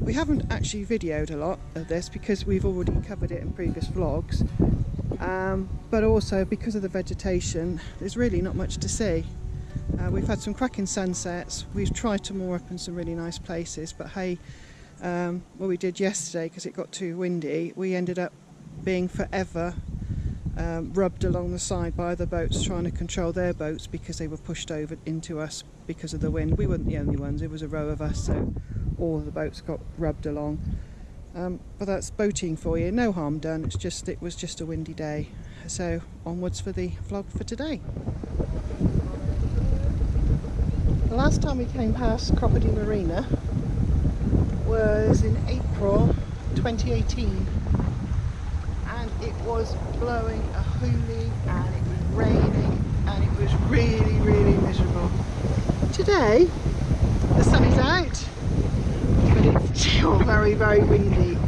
We haven't actually videoed a lot of this because we've already covered it in previous vlogs, um, but also because of the vegetation, there's really not much to see. Uh, we've had some cracking sunsets, we've tried to moor up in some really nice places, but hey, um, what we did yesterday, because it got too windy, we ended up being forever um, rubbed along the side by other boats trying to control their boats because they were pushed over into us because of the wind. We weren't the only ones, it was a row of us, so all the boats got rubbed along. Um, but that's boating for you, no harm done, it's just it was just a windy day. So onwards for the vlog for today. The last time we came past Cropredy Marina was in April 2018 and it was blowing a hoolie and it was raining and it was really really miserable. Today the sun is out still very very windy.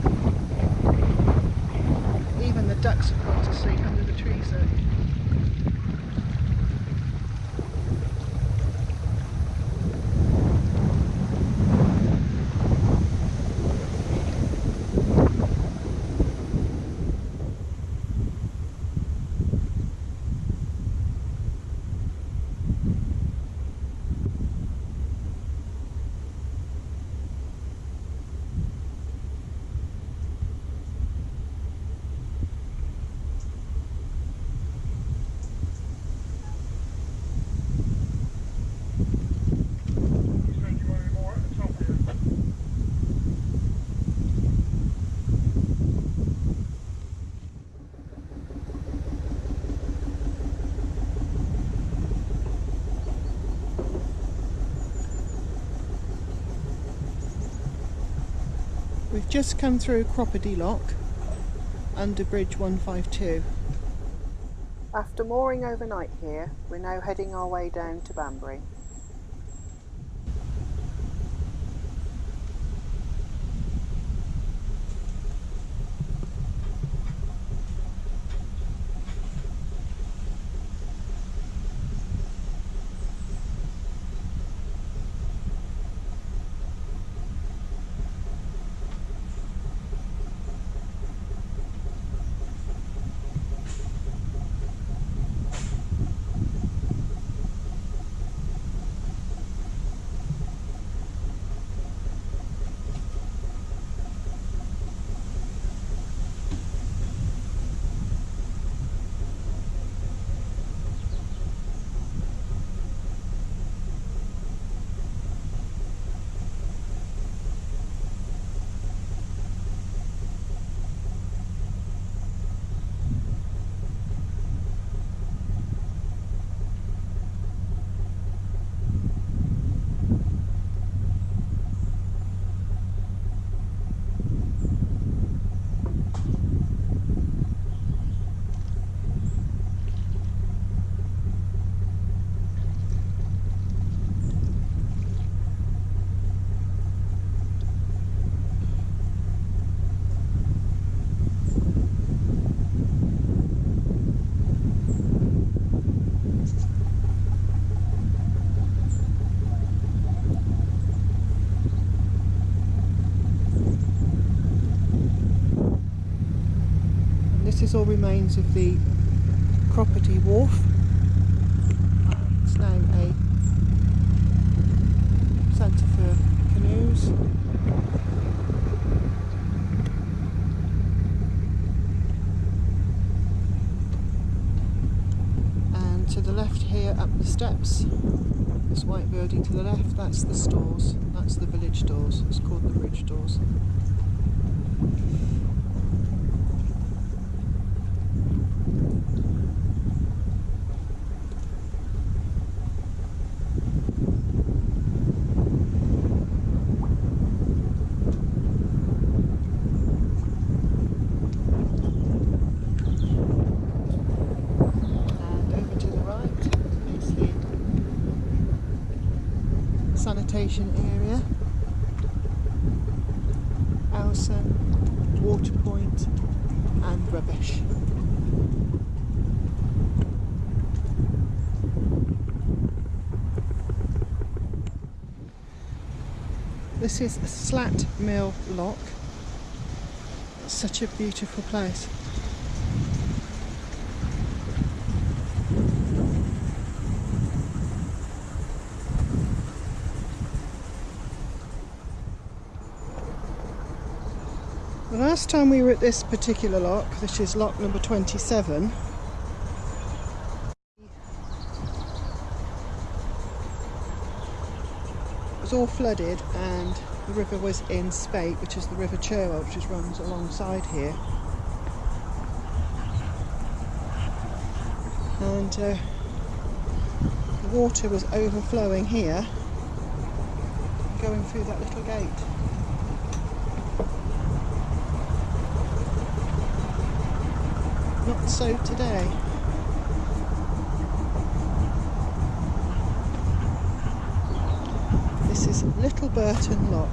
Even the ducks have gone to sleep under the trees though. We've just come through Cropredy Lock under Bridge 152. After mooring overnight here, we're now heading our way down to Banbury. This is all remains of the Cropredy Wharf. It's now a centre for canoes. And to the left here, up the steps, this white building to the left, that's the stores. That's the village doors, It's called the bridge stores. And over to the right is the sanitation area. Elsan, water point and rubbish. This is Slat Mill Lock. It's such a beautiful place. The last time we were at this particular lock, which is lock number 27, it was all flooded and the river was in spate, which is the River Cherwell, which runs alongside here. And uh, the water was overflowing here, going through that little gate. So today. This is Little Bourton Lock.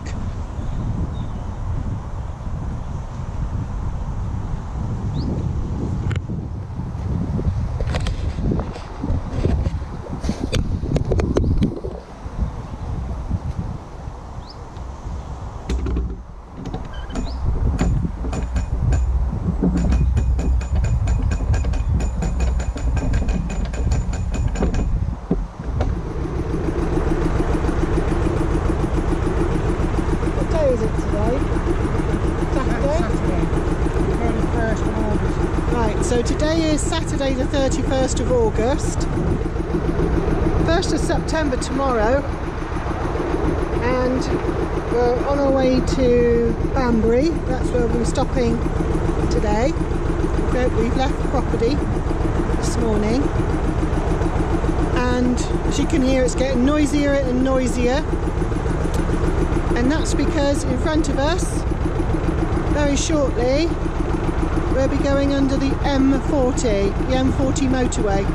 What day is it today? Saturday? Saturday, 31st of August. Right, so today is Saturday the 31st of August. 1st of September tomorrow. And we're on our way to Banbury. That's where we're stopping today. We've left the Cropredy this morning. And as you can hear, it's getting noisier and noisier. And that's because in front of us, very shortly, we'll be going under the M40, the M40 motorway.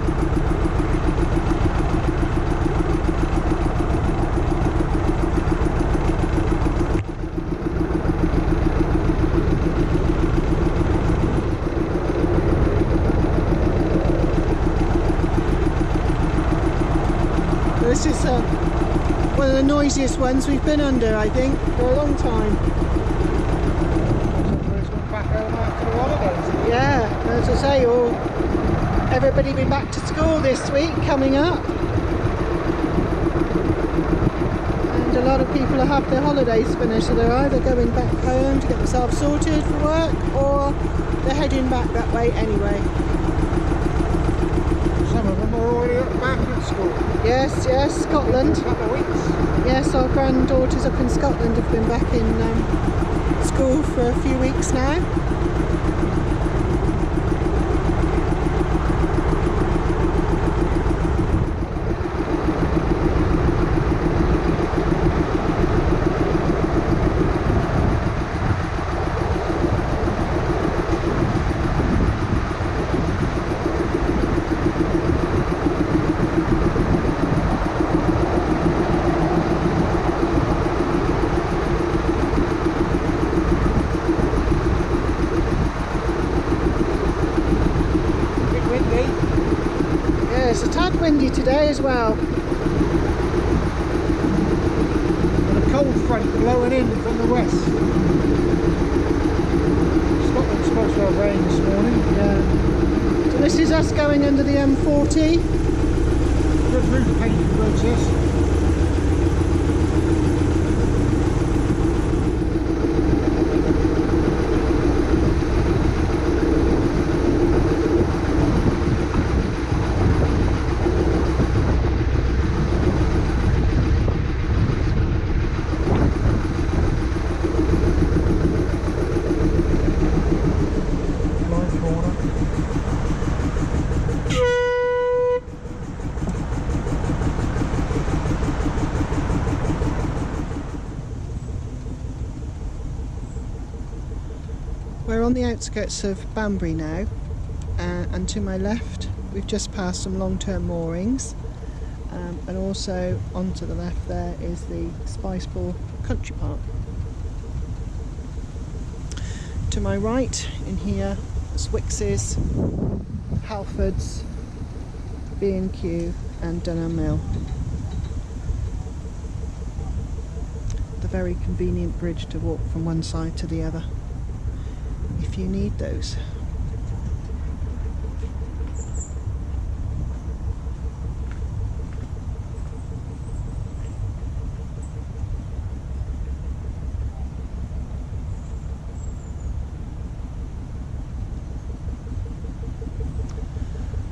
This is uh, one of the noisiest ones we've been under, I think, for a long time. Everybody's gone back home after the holidays. Yeah, as I say, all everybody be back to school this week coming up. And a lot of people have their holidays finished, so they're either going back home to get themselves sorted for work or they're heading back that way anyway. Some of them are already back at school. Yes, yes, Scotland. A couple of weeks. Yes, our granddaughters up in Scotland have been back in um, school for a few weeks now. A bit windy. Yeah, it's a tad windy today as well. And a cold front blowing in from the west. Scotland's supposed to have rain this morning. Yeah. So this is us going under the M40. Good. Outskirts of Banbury now, uh, and to my left, we've just passed some long-term moorings, um, and also onto the left there is the Spiceball Country Park. To my right, in here, Swixes, Halfords, B&Q, and Dunelm Mill. The very convenient bridge to walk from one side to the other if you need those.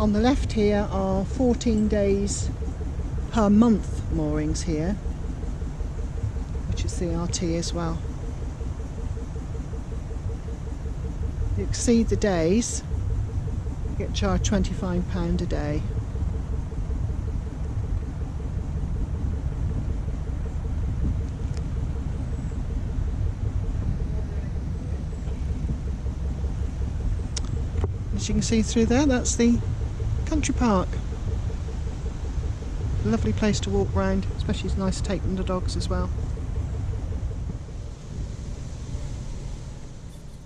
On the left here are 14 days per month moorings here, which is CRT as well. If you exceed the days, you get charged £25 a day. As you can see through there, that's the country park. Lovely place to walk round, especially it's nice to take the dogs as well.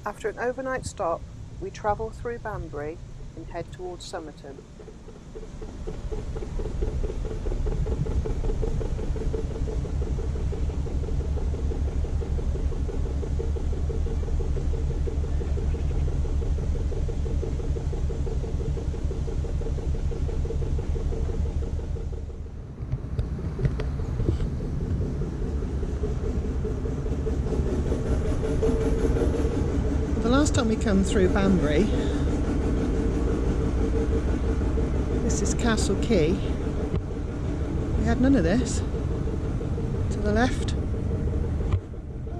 After an overnight stop, we travel through Banbury and head towards Somerton. The last time we come through Banbury, this is Castle Quay. We had none of this. To the left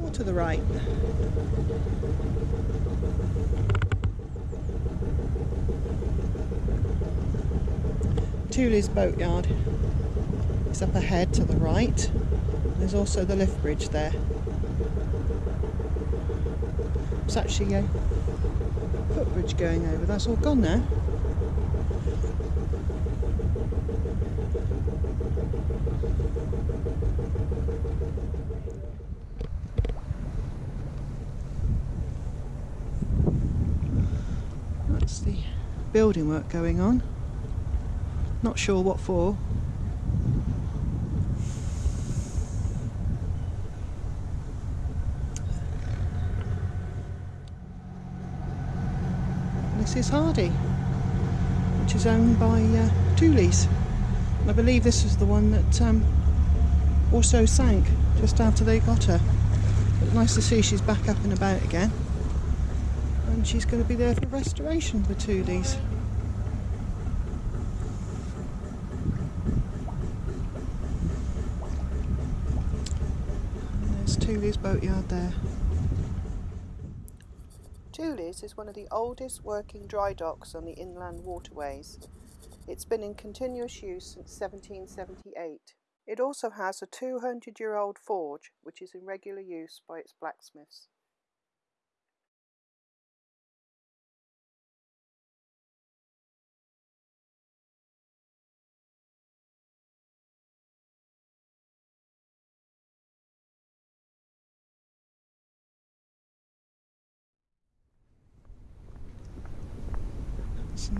or to the right. Tooley's Boatyard is up ahead to the right. There's also the lift bridge there. It's actually a footbridge going over. That's all gone now. That's the building work going on. Not sure what for. This is Hardy, which owned by uh, Tooley's. I believe this was the one that um, also sank just after they got her. But nice to see she's back up and about again. And she's going to be there for restoration for. And there's Tooley's boatyard there. Tooley's is one of the oldest working dry docks on the inland waterways. It's been in continuous use since 1778. It also has a 200 year old forge which is in regular use by its blacksmiths.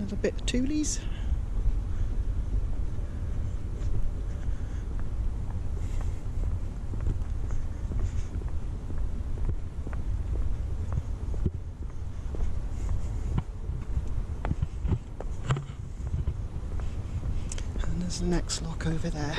That's another bit of Tooley's. And there's the next lock over there.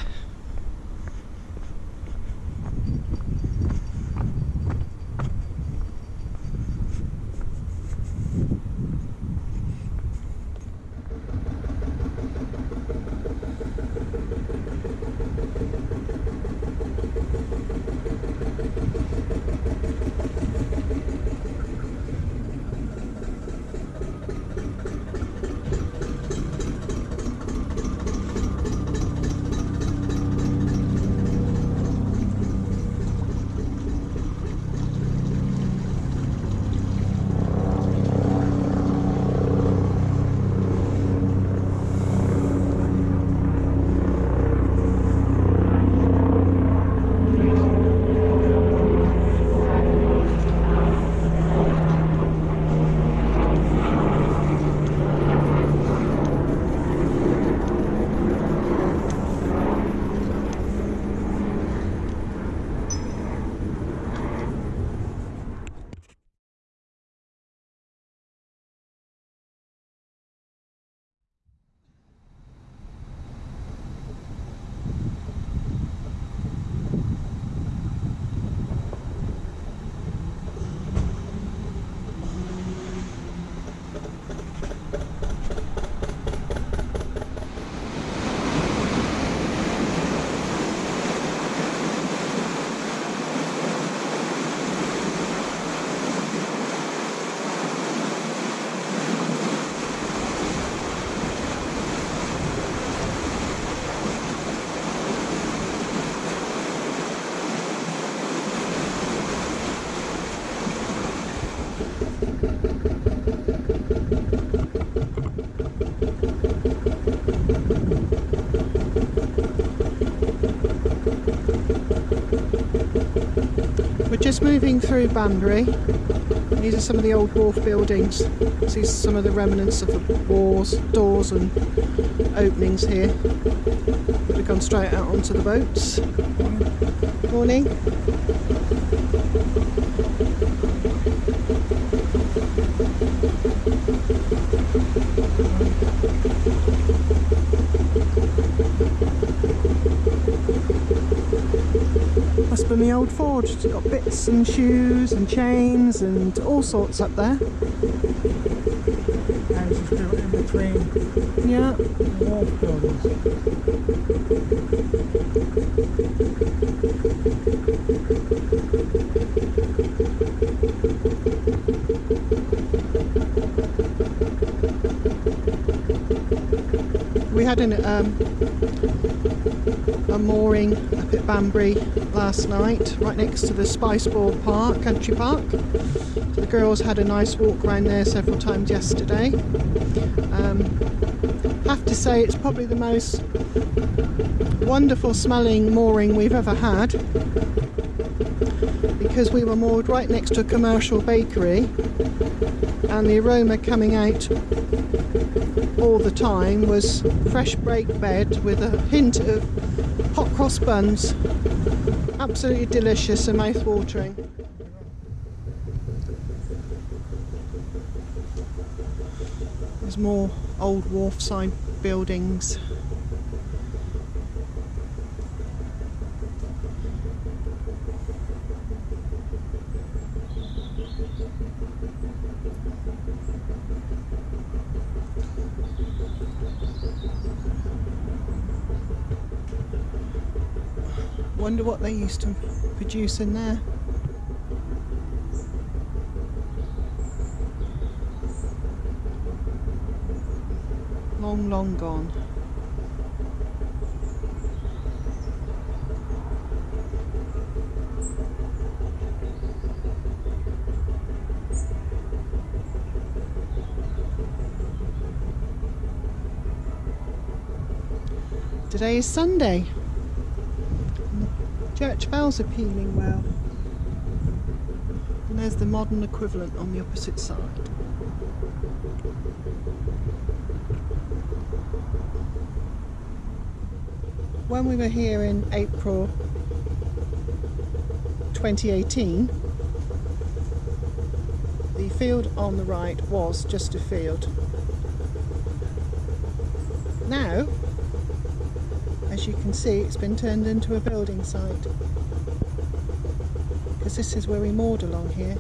Just moving through Banbury. These are some of the old wharf buildings. See some of the remnants of the walls, doors and openings here. We've gone straight out onto the boats. Morning. Must old forge. It's got bits and shoes and chains and all sorts up there. Houses built in between Yeah. wharf buildings. We had an, um, mooring up at Banbury last night, right next to the Spiceball Park, Country Park. The girls had a nice walk around there several times yesterday. Um, have to say it's probably the most wonderful smelling mooring we've ever had because we were moored right next to a commercial bakery and the aroma coming out all the time was fresh baked bread with a hint of hot cross buns. Absolutely delicious and mouth-watering. There's more old wharfside buildings. Wonder what they used to produce in there. Long, long gone. Today is Sunday. Bells are pealing well. And there's the modern equivalent on the opposite side. When we were here in April 2018, the field on the right was just a field. Now, as you can see, it's been turned into a building site. Because this is where we moored along here.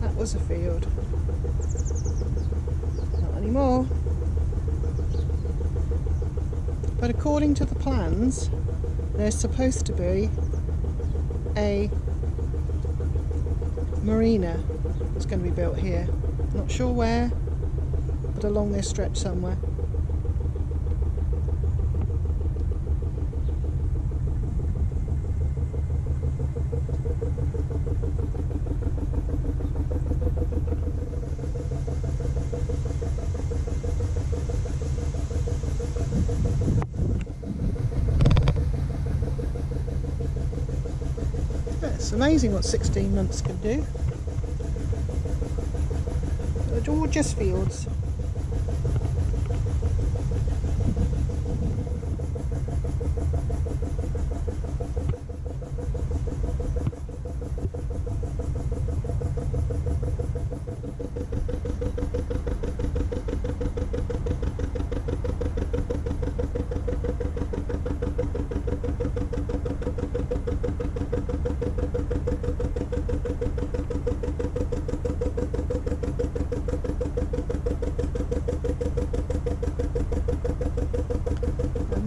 That was a field. Not anymore. But according to the plans, there's supposed to be a marina that's going to be built here. Not sure where, but along this stretch somewhere. It's amazing what 16 months can do. They're fields.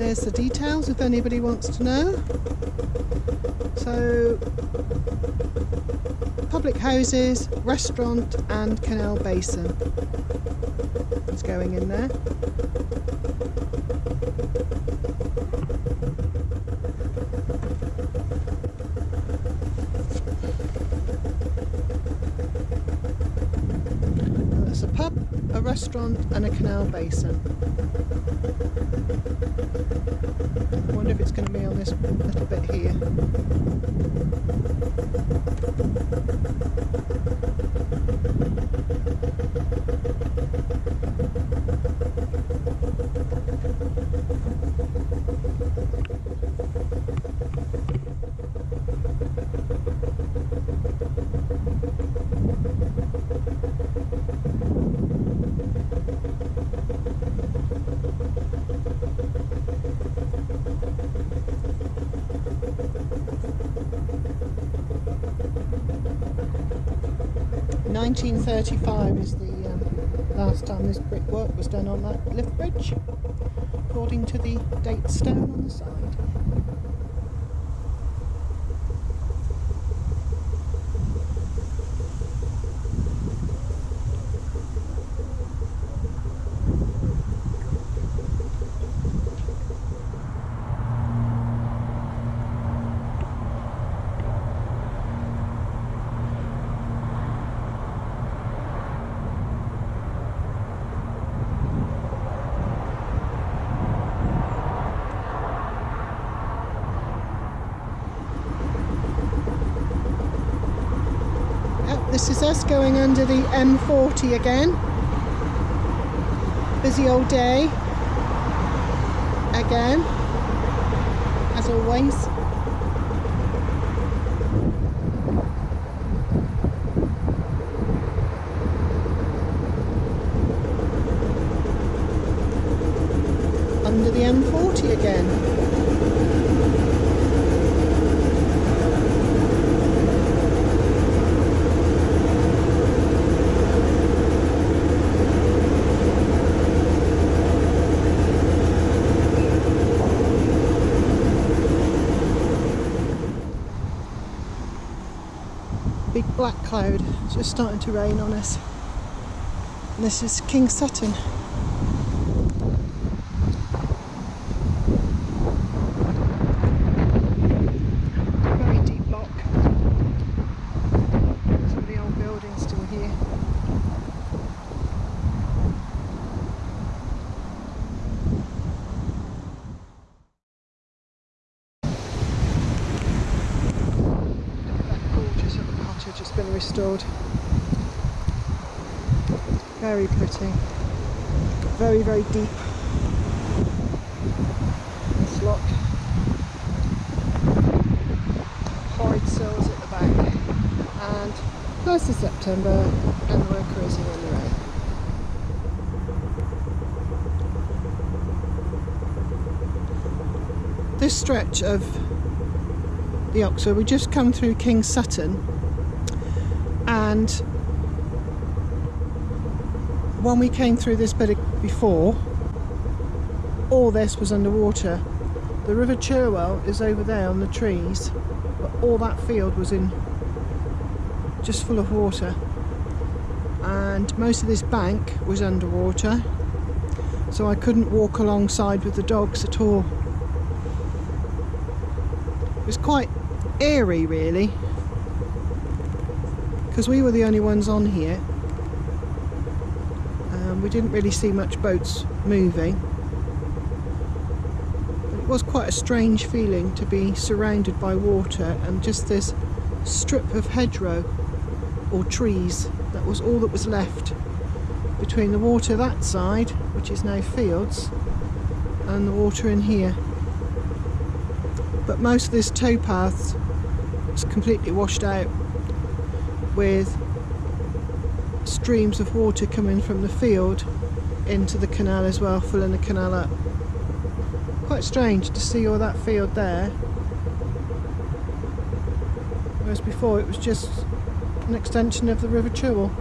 there's the details if anybody wants to know. So, public houses, restaurant and canal basin is going in there. There's a pub, a restaurant and a canal basin. Going to be on this little bit here. Nineteen thirty-five is the um, last time this brickwork was done on that lift bridge, according to the date stone on the side. Yep, this is us going under the M40 again. Busy old day. Again. As always. Under the M40 again. Big black cloud just starting to rain on us. And this is King's Sutton very deep lock some of the old buildings still here that gorgeous little cottage has been restored. Very. Very, very deep. It's locked. Horrid sills at the back. And 1st of September and we're cruising on the road. This stretch of the Oxford. We just come through King's Sutton and when we came through this bit before all this was underwater. The River Cherwell is over there on the trees but all that field was in just full of water and most of this bank was underwater so I couldn't walk alongside with the dogs at all. It was quite eerie really because we were the only ones on here we didn't really see much boats moving. But it was quite a strange feeling to be surrounded by water and just this strip of hedgerow or trees that was all that was left between the water that side which is now fields and the water in here. But most of this towpath is completely washed out with streams of water coming from the field into the canal as well, filling the canal up. Quite strange to see all that field there. Whereas before it was just an extension of the River Cherwell.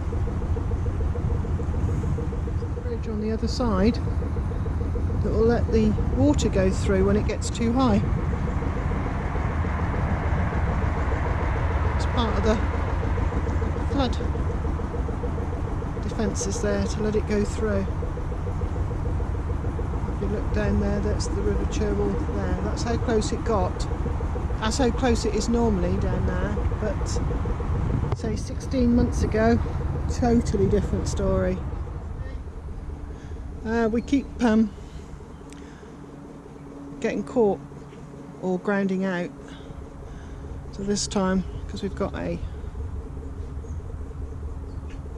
Bridge on the other side that will let the water go through when it gets too high. It's part of the flood defences there to let it go through. If you look down there, that's the River Cherwell there. That's how close it got. That's how close it is normally down there, but say 16 months ago, totally different story. Uh, we keep um, getting caught or grounding out. So this time, because we've got a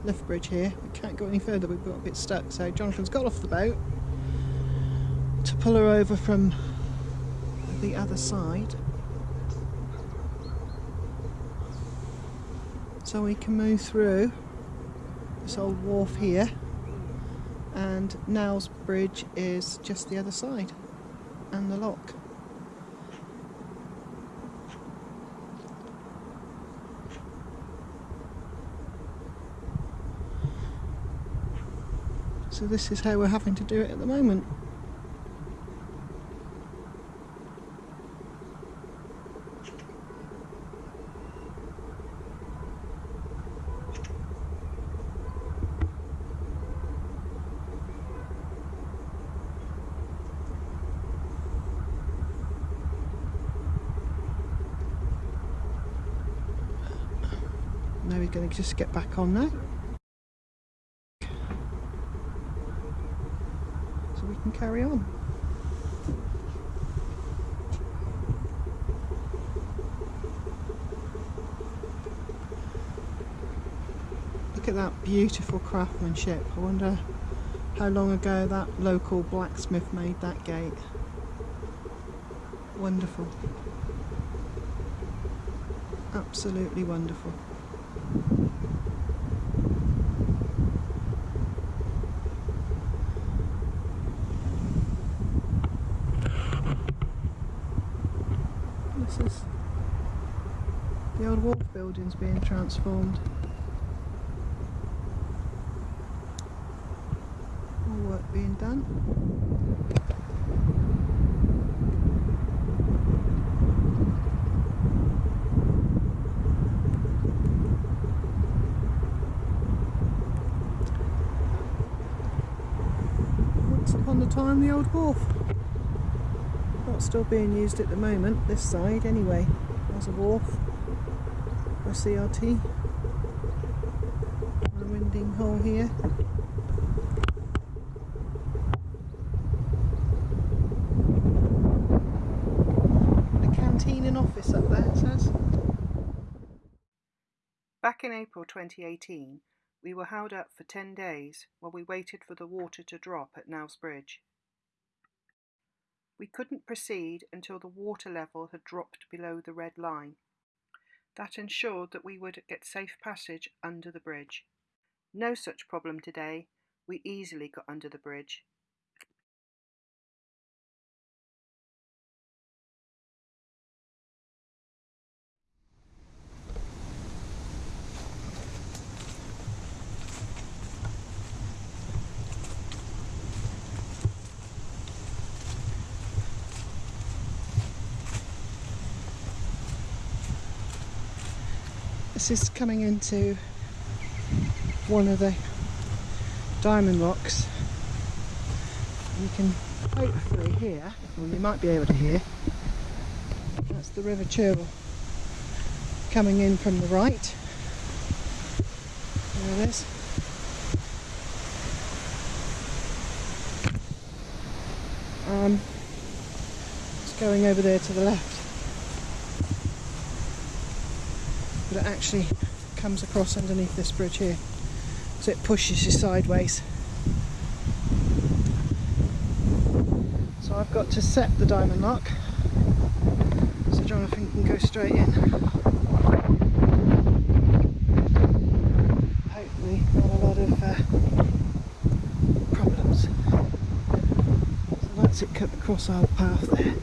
lift bridge here, we can't go any further, we've got a bit stuck. So Jonathan's got off the boat to pull her over from the other side. So we can move through this old wharf here and Nell's Bridge is just the other side and the lock. So this is how we're having to do it at the moment. Now we're going to just get back on now. So we carry on. Look at that beautiful craftsmanship. I wonder how long ago that local blacksmith made that gate. Wonderful. Absolutely wonderful. This is the old wharf buildings being transformed. All work being done. Once upon a time, the old wharf. Not still being used at the moment, this side anyway, as a wharf for CRT. A winding hole here. A canteen and office up there, it says. Back in April 2018, we were held up for 10 days while we waited for the water to drop at Nell's Bridge. We couldn't proceed until the water level had dropped below the red line. That ensured that we would get safe passage under the bridge. No such problem today. We easily got under the bridge. This is coming into one of the diamond locks. You can hopefully hear, or you might be able to hear, that's the River Cherwell coming in from the right. There it is. Um, it's going over there to the left. But it actually comes across underneath this bridge here. So it pushes you sideways. So I've got to set the diamond lock so Jonathan can go straight in. Hopefully not a lot of uh, problems. So that's it cut across our path there.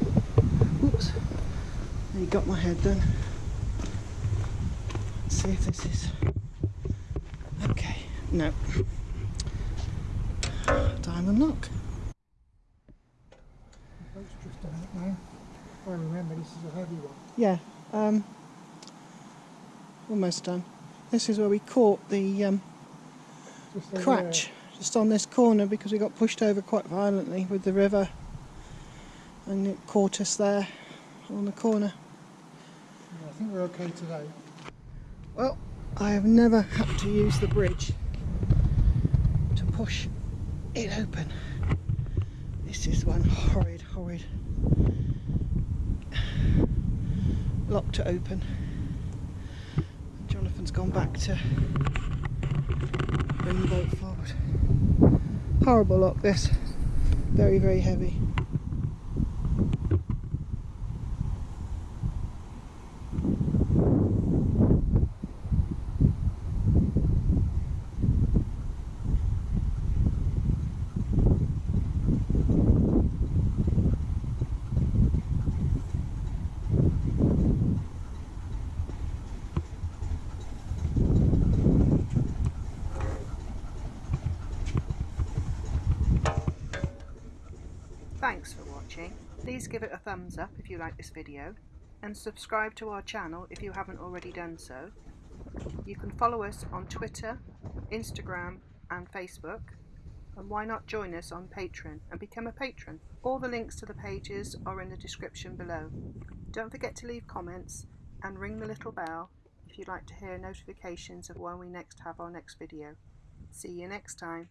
Oops you got my head then see if this is okay no diamond lock The boat's drifting out now. I remember this is a heavy one. yeah um almost done this is where we caught the um, Just crutch just on this corner because we got pushed over quite violently with the river and it caught us there on the corner. Yeah, I think we're okay today. Well, I have never had to use the bridge to push it open. This is one horrid, horrid lock to open. Jonathan's gone back to bring the boat forward. Horrible lock this. Very, very heavy. Thanks for watching. Please give it a thumbs up if you like this video and subscribe to our channel if you haven't already done so. You can follow us on Twitter, Instagram and Facebook and why not join us on Patreon and become a patron. All the links to the pages are in the description below. Don't forget to leave comments and ring the little bell if you'd like to hear notifications of when we next have our next video. See you next time.